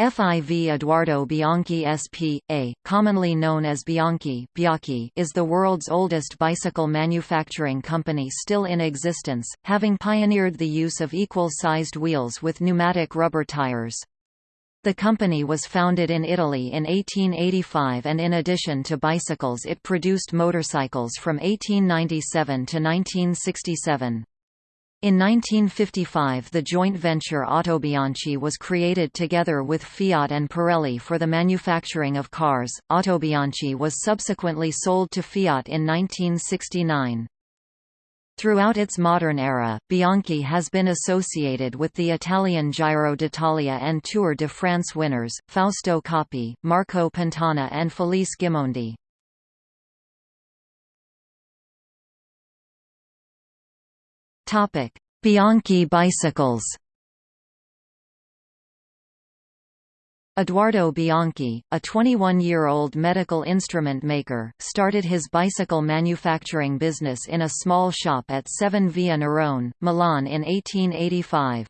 FIV Edoardo Bianchi SP.A., commonly known as Bianchi is the world's oldest bicycle manufacturing company still in existence, having pioneered the use of equal-sized wheels with pneumatic rubber tires. The company was founded in Italy in 1885 and in addition to bicycles it produced motorcycles from 1897 to 1967. In 1955 the joint venture Autobianchi was created together with Fiat and Pirelli for the manufacturing of cars. Autobianchi was subsequently sold to Fiat in 1969. Throughout its modern era, Bianchi has been associated with the Italian Giro d'Italia and Tour de France winners, Fausto Coppi, Marco Pantani and Felice Gimondi. Topic: Bianchi bicycles. Edoardo Bianchi, a 21-year-old medical instrument maker, started his bicycle manufacturing business in a small shop at 7 Via Nerone, Milan in 1885.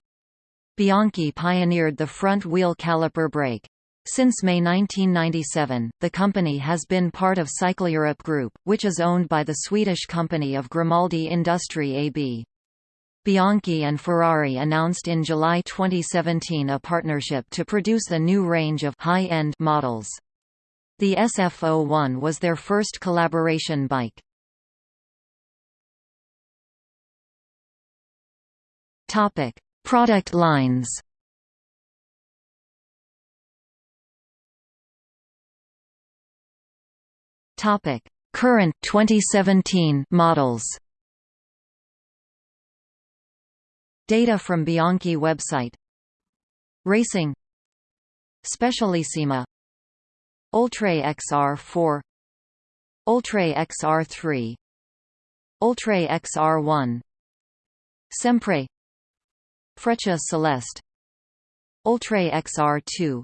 Bianchi pioneered the front-wheel caliper brake. Since May 1997, the company has been part of Cycleurop Group, which is owned by the Swedish company of Grimaldi Industri AB. Bianchi and Ferrari announced in July 2017 a partnership to produce a new range of high-end models. The SF01 was their first collaboration bike. Topic: Product lines. Topic: Current 2017 models. Data from Bianchi website. Racing. Specialissima. Ultra XR4 Ultra XR3 Ultra XR1 Sempre. Freccia Celeste. Ultra XR2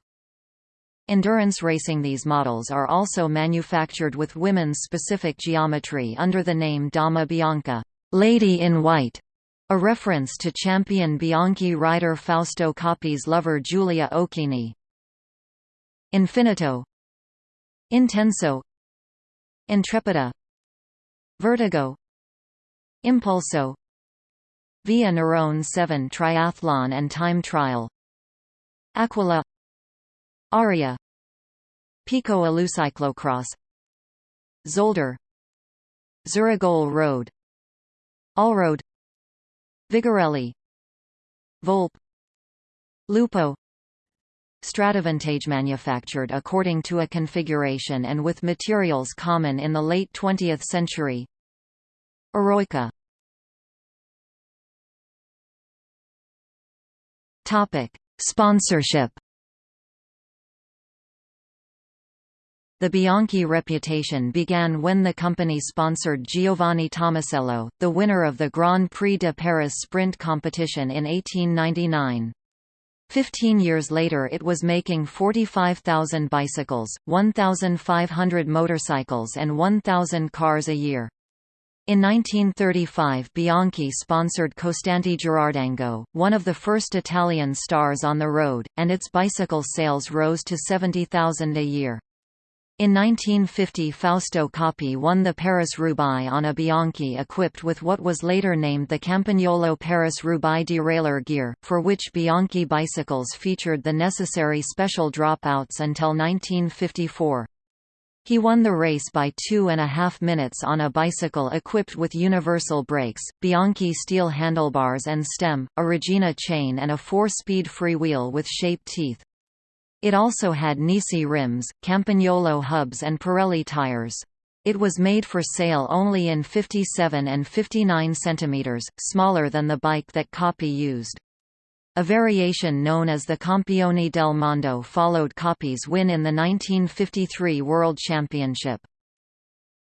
Endurance racing. These models are also manufactured with women's specific geometry under the name Dama Bianca. Lady in White a reference to champion Bianchi rider Fausto Coppi's lover Giulia Occhini. Infinito. Intenso. Intrepida. Vertigo. Impulso. Via Nerone 7 Triathlon and Time Trial. Aquila. Aria. Pico Alucyclocross. Zolder. Zurigole Road. Allroad Vigorelli Volpe Lupo Stratovantage manufactured according to a configuration and with materials common in the late 20th century. Eroica. Sponsorship The Bianchi reputation began when the company sponsored Giovanni Tommaselli, the winner of the Grand Prix de Paris sprint competition in 1899. Fifteen years later it was making 45,000 bicycles, 1,500 motorcycles and 1,000 cars a year. In 1935 Bianchi sponsored Costante Girardengo, one of the first Italian stars on the road, and its bicycle sales rose to 70,000 a year. In 1950 Fausto Coppi won the Paris-Roubaix on a Bianchi equipped with what was later named the Campagnolo Paris-Roubaix derailleur gear, for which Bianchi bicycles featured the necessary special dropouts until 1954. He won the race by two and a half minutes on a bicycle equipped with universal brakes, Bianchi steel handlebars and stem, a Regina chain and a four-speed freewheel with shaped teeth. It also had Nisi rims, Campagnolo hubs and Pirelli tires. It was made for sale only in 57 and 59 cm, smaller than the bike that Coppi used. A variation known as the Campione del Mondo followed Coppi's win in the 1953 World Championship.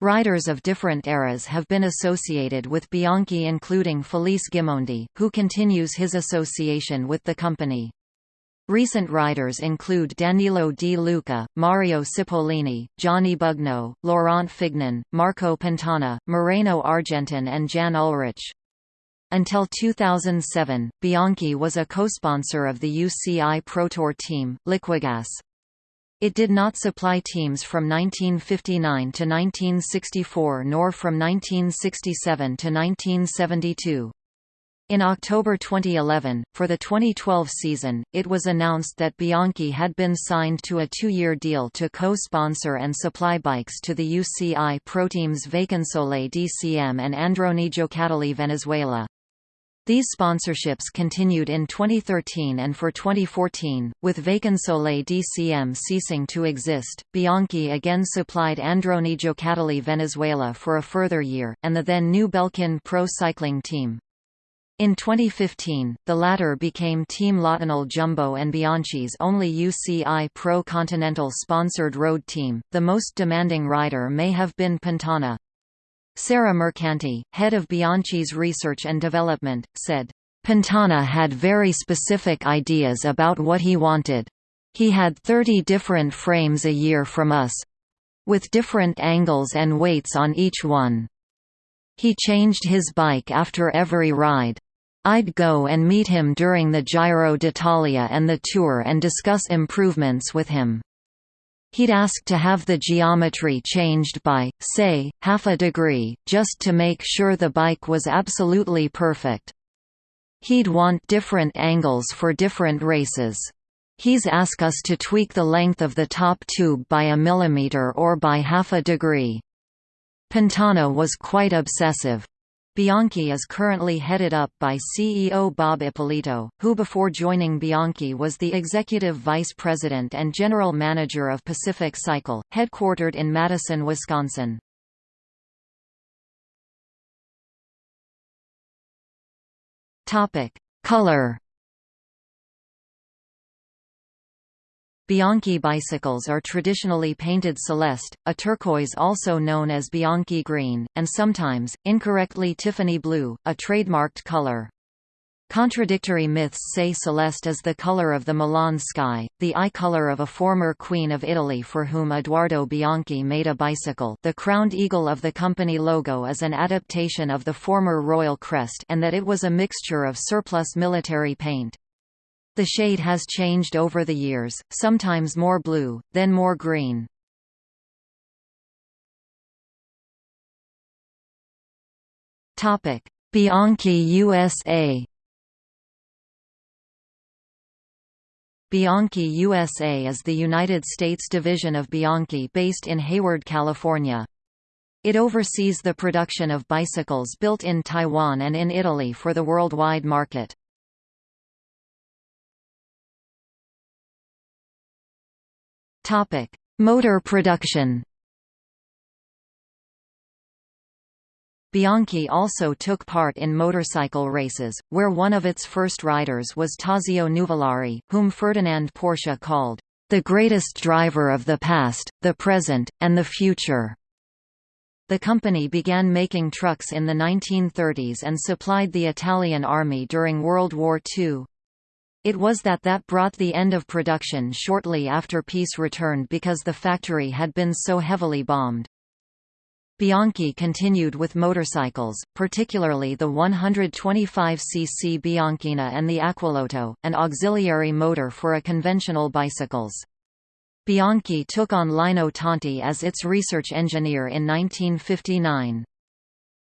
Riders of different eras have been associated with Bianchi including Felice Gimondi, who continues his association with the company. Recent riders include Danilo Di Luca, Mario Cipollini, Gianni Bugno, Laurent Fignon, Marco Pantani, Moreno Argentin and Jan Ullrich. Until 2007, Bianchi was a co-sponsor of the UCI Pro Tour team, Liquigas. It did not supply teams from 1959 to 1964 nor from 1967 to 1972. In October 2011, for the 2012 season, it was announced that Bianchi had been signed to a two-year deal to co-sponsor and supply bikes to the UCI Pro teams Vacansoleil DCM and Androni Giocattoli Venezuela. These sponsorships continued in 2013 and for 2014, with Vacansoleil DCM ceasing to exist, Bianchi again supplied Androni Giocattoli Venezuela for a further year, and the then new Belkin Pro Cycling Team. In 2015, the latter became Team LottoNL Jumbo and Bianchi's only UCI Pro Continental sponsored road team. The most demanding rider may have been Pantani, Sarah Mercanti, head of Bianchi's research and development, said, Pantani had very specific ideas about what he wanted. He had 30 different frames a year from us with different angles and weights on each one. He changed his bike after every ride. I'd go and meet him during the Giro d'Italia and the Tour and discuss improvements with him. He'd ask to have the geometry changed by, say, half a degree, just to make sure the bike was absolutely perfect. He'd want different angles for different races. He's ask us to tweak the length of the top tube by a millimeter or by half a degree. Pantani was quite obsessive. Bianchi is currently headed up by CEO Bob Ippolito, who before joining Bianchi was the executive vice president and general manager of Pacific Cycle, headquartered in Madison, Wisconsin. Color Bianchi bicycles are traditionally painted celeste, a turquoise also known as Bianchi green, and sometimes, incorrectly Tiffany blue, a trademarked color. Contradictory myths say celeste is the color of the Milan sky, the eye color of a former queen of Italy for whom Edoardo Bianchi made a bicycle the crowned eagle of the company logo is an adaptation of the former royal crest and that it was a mixture of surplus military paint. The shade has changed over the years, sometimes more blue, then more green. Bianchi USA Bianchi USA is the United States division of Bianchi based in Hayward, California. It oversees the production of bicycles built in Taiwan and in Italy for the worldwide market. Topic: Motor production. Bianchi also took part in motorcycle races, where one of its first riders was Tazio Nuvolari, whom Ferdinand Porsche called, "...the greatest driver of the past, the present, and the future." The company began making trucks in the 1930s and supplied the Italian army during World War II. It was that that brought the end of production shortly after peace returned because the factory had been so heavily bombed. Bianchi continued with motorcycles, particularly the 125cc Bianchina and the Aquilotto, an auxiliary motor for a conventional bicycles. Bianchi took on Lino Tonti as its research engineer in 1959.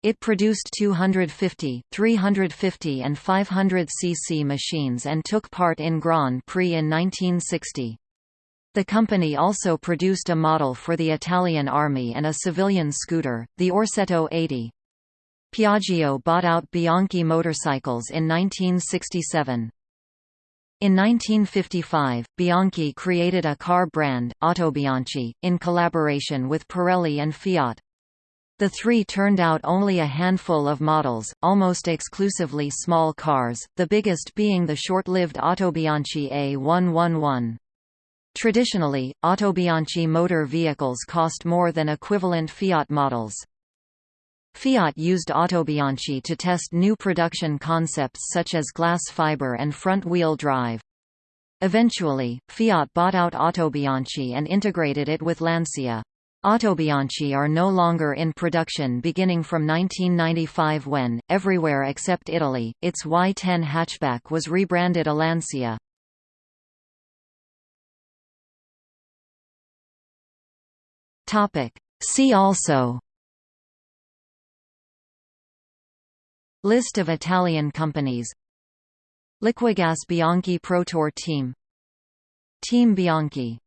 It produced 250, 350 and 500 cc machines and took part in Grand Prix in 1960. The company also produced a model for the Italian Army and a civilian scooter, the Orsetto 80. Piaggio bought out Bianchi motorcycles in 1967. In 1955, Bianchi created a car brand, Autobianchi, in collaboration with Pirelli and Fiat. The three turned out only a handful of models, almost exclusively small cars, the biggest being the short-lived Autobianchi A111. Traditionally, Autobianchi motor vehicles cost more than equivalent Fiat models. Fiat used Autobianchi to test new production concepts such as glass fiber and front-wheel drive. Eventually, Fiat bought out Autobianchi and integrated it with Lancia. Autobianchi are no longer in production beginning from 1995 when, everywhere except Italy, its Y10 hatchback was rebranded Alancia. See also List of Italian companies Liquigas Bianchi Pro Tour Team Team Bianchi